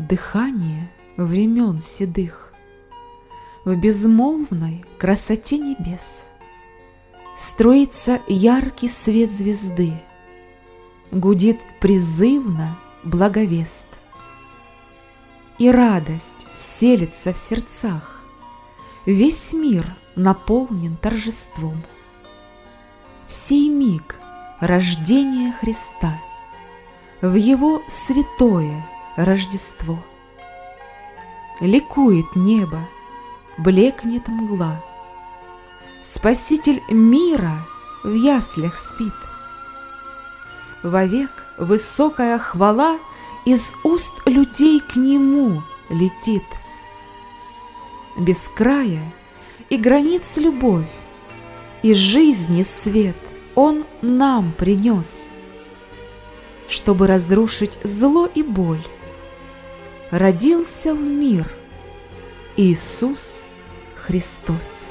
дыхание времен седых В безмолвной красоте небес Строится яркий свет звезды, Гудит призывно благовест. И радость селится в сердцах, Весь мир наполнен торжеством. В сей миг рождения Христа, В Его святое Рождество. Ликует небо, блекнет мгла, Спаситель мира в яслях спит. Вовек высокая хвала Из уст людей к Нему летит. Без края и границ любовь, И жизни свет Он нам принес, Чтобы разрушить зло и боль, Родился в мир Иисус Христос.